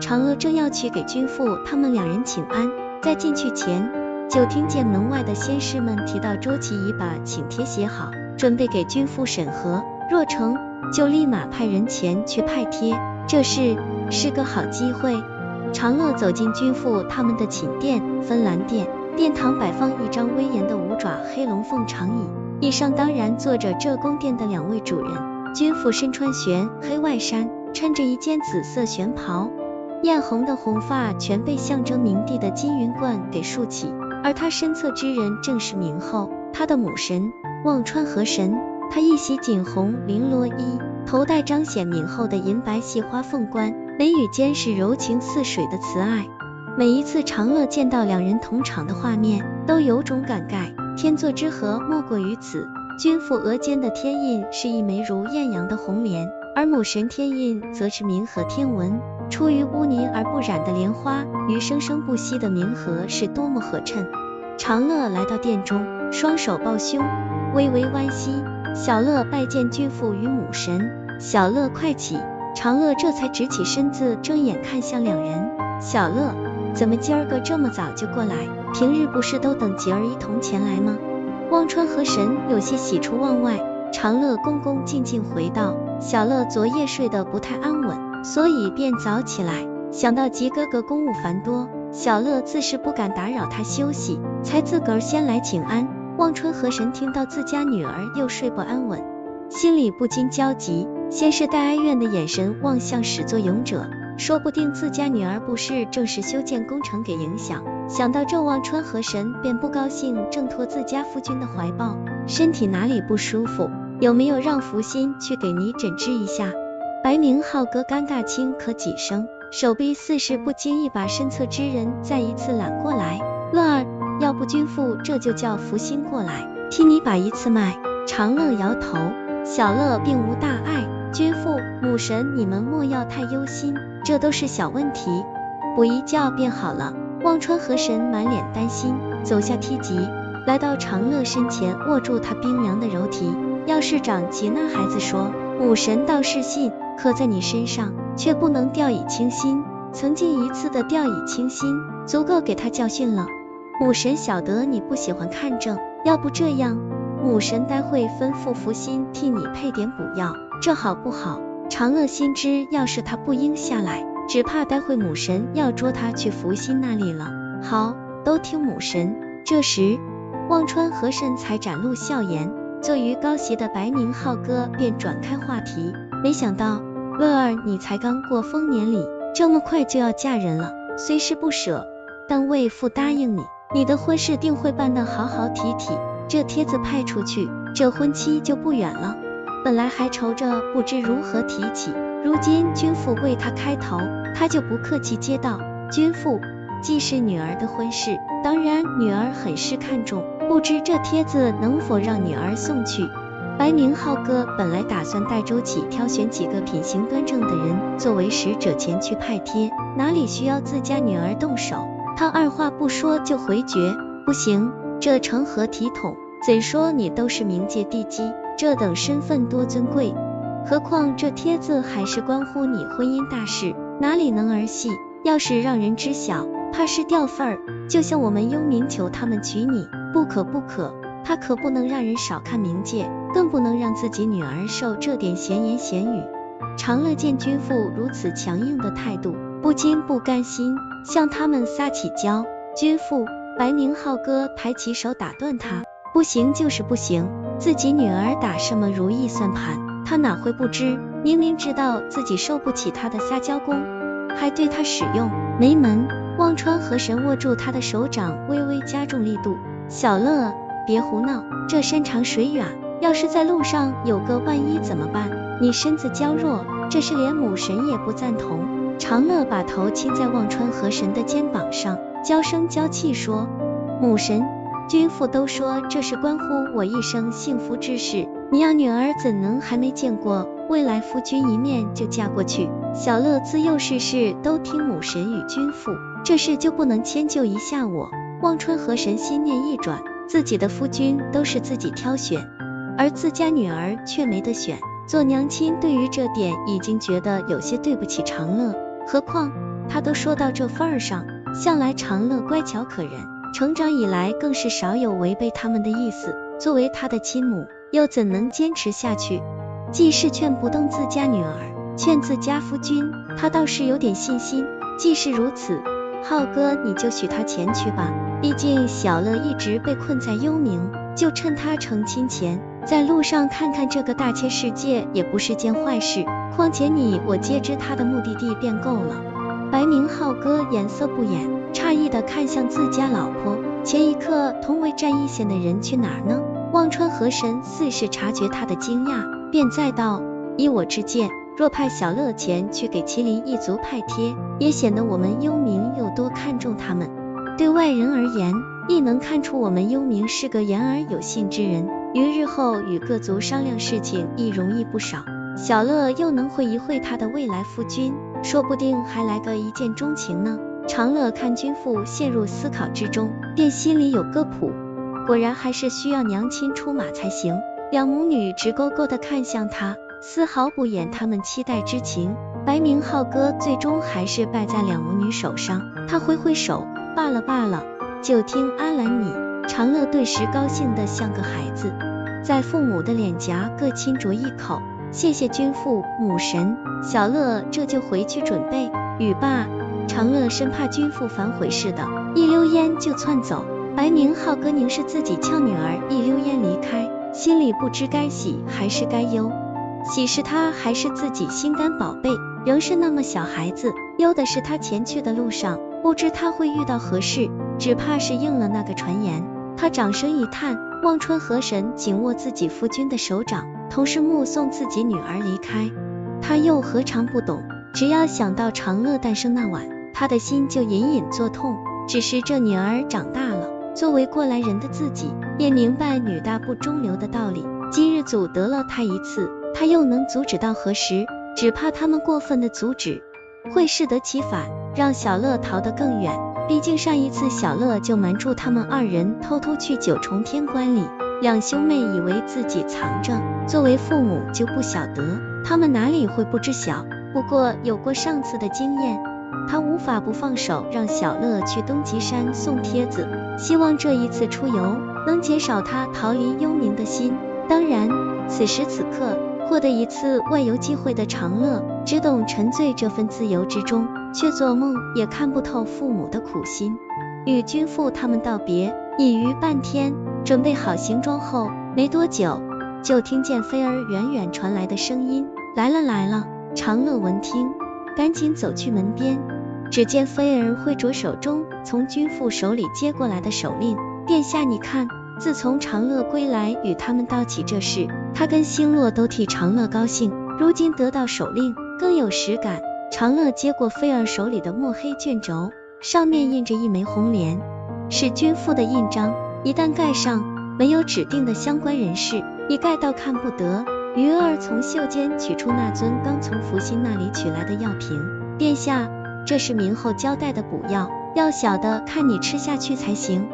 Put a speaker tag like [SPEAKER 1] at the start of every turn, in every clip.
[SPEAKER 1] 长乐正要去给君父他们两人请安，在进去前，就听见门外的仙士们提到周琦已把请帖写好，准备给君父审核，若成就立马派人前去派帖，这事是个好机会。长乐走进君父他们的寝殿，芬兰殿，殿堂摆放一张威严的五爪黑龙凤长椅，椅上当然坐着这宫殿的两位主人。君父身穿玄黑外衫，穿着一件紫色玄袍，艳红的红发全被象征明帝的金云冠给束起，而他身侧之人正是明后，他的母神忘川河神。他一袭锦红绫罗衣，头戴彰显明后的银白细花凤冠，眉宇间是柔情似水的慈爱。每一次长乐见到两人同场的画面，都有种感慨，天作之合莫过于此。君父额间的天印是一枚如艳阳的红莲，而母神天印则是冥河天纹，出于污泥而不染的莲花，与生生不息的冥河是多么合衬。长乐来到殿中，双手抱胸，微微弯膝。小乐拜见君父与母神，小乐快起，长乐这才直起身子，睁眼看向两人。小乐，怎么今儿个这么早就过来？平日不是都等吉儿一同前来吗？忘川河神有些喜出望外。长乐恭恭敬敬回道：小乐昨夜睡得不太安稳，所以便早起来。想到吉哥哥公务繁多，小乐自是不敢打扰他休息，才自个儿先来请安。忘川河神听到自家女儿又睡不安稳，心里不禁焦急，先是带哀怨的眼神望向始作俑者，说不定自家女儿不是正是修建工程给影响。想到这，忘川河神便不高兴，挣脱自家夫君的怀抱，身体哪里不舒服？有没有让福星去给你诊治一下？白明浩哥尴尬轻咳几声，手臂似是不经意把身侧之人再一次揽过来，乐儿。要不君父这就叫福星过来替你把一次脉。长乐摇头，小乐并无大碍。君父母神，你们莫要太忧心，这都是小问题，补一觉便好了。忘川河神满脸担心，走下梯级，来到长乐身前，握住他冰凉的柔体。要是长吉那孩子说，母神倒是信，可在你身上却不能掉以轻心。曾经一次的掉以轻心，足够给他教训了。母神晓得你不喜欢看症，要不这样，母神待会吩咐福星替你配点补药，这好不好？长乐心知，要是他不应下来，只怕待会母神要捉他去福星那里了。好，都听母神。这时，忘川和神才展露笑颜，坐于高席的白明浩哥便转开话题。没想到，乐儿你才刚过丰年礼，这么快就要嫁人了，虽是不舍，但为父答应你。你的婚事定会办得好好体体，这帖子派出去，这婚期就不远了。本来还愁着不知如何提起，如今君父为他开头，他就不客气接道：君父，既是女儿的婚事，当然女儿很是看重，不知这帖子能否让女儿送去？白明浩哥本来打算带周启挑选几个品行端正的人作为使者前去派帖，哪里需要自家女儿动手？他二话不说就回绝，不行，这成何体统？怎说你都是冥界地基，这等身份多尊贵，何况这帖子还是关乎你婚姻大事，哪里能儿戏？要是让人知晓，怕是掉份儿。就像我们幽冥求他们娶你，不可不可，他可不能让人少看冥界，更不能让自己女儿受这点闲言闲语。长乐见君父如此强硬的态度，不禁不甘心。向他们撒起娇，君父，白明浩哥抬起手打断他，不行就是不行，自己女儿打什么如意算盘，他哪会不知？明明知道自己受不起他的撒娇功，还对他使用，没门！忘川河神握住他的手掌，微微加重力度，小乐，别胡闹，这山长水远，要是在路上有个万一怎么办？你身子娇弱，这是连母神也不赞同。长乐把头亲在忘川河神的肩膀上，娇声娇气说：“母神，君父都说这是关乎我一生幸福之事，你要女儿怎能还没见过未来夫君一面就嫁过去？小乐自幼事事都听母神与君父，这事就不能迁就一下我？”忘川河神心念一转，自己的夫君都是自己挑选，而自家女儿却没得选，做娘亲对于这点已经觉得有些对不起长乐。何况他都说到这份儿上，向来长乐乖巧可人，成长以来更是少有违背他们的意思。作为他的亲母，又怎能坚持下去？既是劝不动自家女儿，劝自家夫君，他倒是有点信心。既是如此，浩哥你就许他前去吧。毕竟小乐一直被困在幽冥，就趁他成亲前，在路上看看这个大千世界，也不是件坏事。况且你我皆知他的目的地便够了。白明浩哥颜色不掩，诧异的看向自家老婆。前一刻同为战一线的人去哪儿呢？忘川河神似是察觉他的惊讶。便再道：依我之见，若派小乐前去给麒麟一族派帖，也显得我们幽冥有多看重他们。对外人而言，亦能看出我们幽冥是个言而有信之人，于日后与各族商量事情亦容易不少。小乐又能会一会他的未来夫君，说不定还来个一见钟情呢。长乐看君父陷入思考之中，便心里有个谱，果然还是需要娘亲出马才行。两母女直勾勾的看向他，丝毫不掩他们期待之情。白明浩哥最终还是败在两母女手上，他挥挥手，罢了罢了，就听阿兰你。长乐顿时高兴的像个孩子，在父母的脸颊各亲啄一口，谢谢君父母神。小乐这就回去准备。语罢，长乐生怕君父反悔似的，一溜烟就窜走。白明浩哥凝视自己俏女儿一溜烟离开。心里不知该喜还是该忧，喜是他还是自己心肝宝贝，仍是那么小孩子；忧的是他前去的路上，不知他会遇到何事，只怕是应了那个传言。他掌声一叹，望春河神紧握自己夫君的手掌，同时目送自己女儿离开。他又何尝不懂，只要想到长乐诞生那晚，他的心就隐隐作痛。只是这女儿长大了。作为过来人的自己，也明白女大不中留的道理。今日阻得了他一次，他又能阻止到何时？只怕他们过分的阻止，会适得其反，让小乐逃得更远。毕竟上一次小乐就瞒住他们二人，偷偷去九重天关里。两兄妹以为自己藏着，作为父母就不晓得，他们哪里会不知晓？不过有过上次的经验。他无法不放手，让小乐去东极山送帖子，希望这一次出游能减少他逃离幽冥的心。当然，此时此刻获得一次外游机会的长乐，只懂沉醉这份自由之中，却做梦也看不透父母的苦心。与君父他们道别已逾半天，准备好行装后，没多久就听见菲儿远远传来的声音：“来了来了！”长乐闻听，赶紧走去门边。只见菲儿挥着手中从君父手里接过来的手令，殿下你看，自从长乐归来与他们道起这事，他跟星落都替长乐高兴，如今得到手令，更有实感。长乐接过菲儿手里的墨黑卷轴，上面印着一枚红莲，是君父的印章，一旦盖上，没有指定的相关人士，一概到看不得。鱼儿从袖间取出那尊刚从福星那里取来的药瓶，殿下。这是明后交代的补药，要小的看你吃下去才行。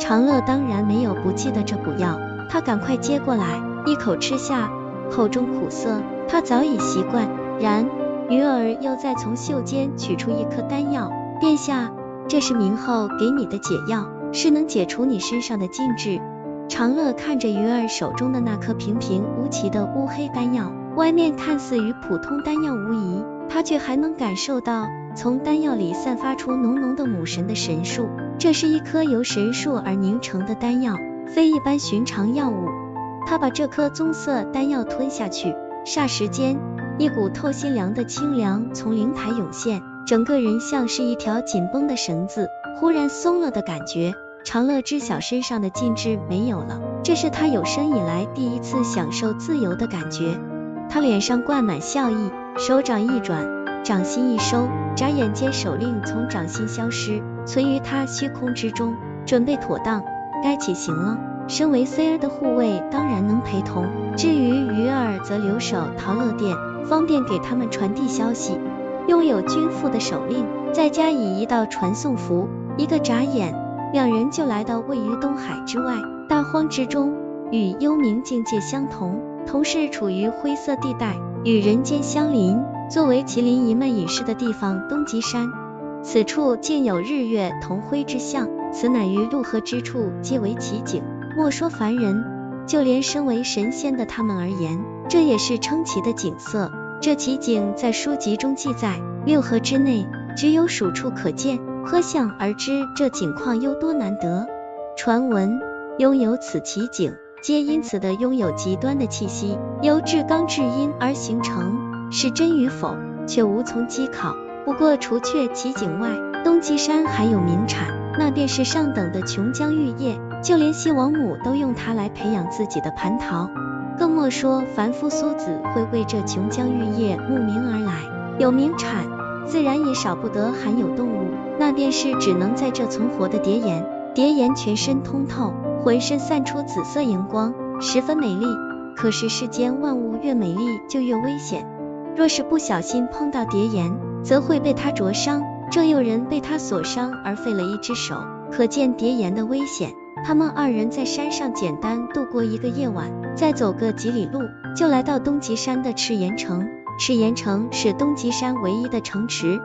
[SPEAKER 1] 长乐当然没有不记得这补药，他赶快接过来，一口吃下，口中苦涩，他早已习惯。然，鱼儿又再从袖间取出一颗丹药，殿下，这是明后给你的解药，是能解除你身上的禁制。长乐看着鱼儿手中的那颗平平无奇的乌黑丹药，外面看似与普通丹药无异，他却还能感受到。从丹药里散发出浓浓的母神的神术，这是一颗由神术而凝成的丹药，非一般寻常药物。他把这颗棕色丹药吞下去，霎时间，一股透心凉的清凉从灵台涌现，整个人像是一条紧绷的绳子，忽然松了的感觉。长乐知晓身上的禁制没有了，这是他有生以来第一次享受自由的感觉。他脸上挂满笑意，手掌一转。掌心一收，眨眼间手令从掌心消失，存于他虚空之中。准备妥当，该起行了。身为 C 儿的护卫，当然能陪同。至于鱼儿，则留守陶乐殿，方便给他们传递消息。拥有君父的手令，再加以一道传送符，一个眨眼，两人就来到位于东海之外大荒之中，与幽冥境界相同，同是处于灰色地带，与人间相邻。作为麒麟一脉隐士的地方，东极山此处竟有日月同辉之象，此乃于陆河之处皆为奇景。莫说凡人，就连身为神仙的他们而言，这也是称奇的景色。这奇景在书籍中记载，六合之内只有数处可见，可想而知这景况有多难得。传闻拥有此奇景，皆因此的拥有极端的气息，由至刚至阴而形成，是真与否，却无从稽考。不过除却奇景外，东极山还有名产，那便是上等的琼浆玉液，就连西王母都用它来培养自己的蟠桃，更莫说凡夫俗子会为这琼浆玉液慕名而来。有名产，自然也少不得含有动物，那便是只能在这存活的蝶岩。蝶岩全身通透，浑身散出紫色荧光，十分美丽。可是世间万物越美丽就越危险，若是不小心碰到蝶岩。则会被它灼伤，正有人被它所伤而废了一只手，可见蝶岩的危险。他们二人在山上简单度过一个夜晚，再走个几里路，就来到东极山的赤岩城。赤岩城是东极山唯一的城池，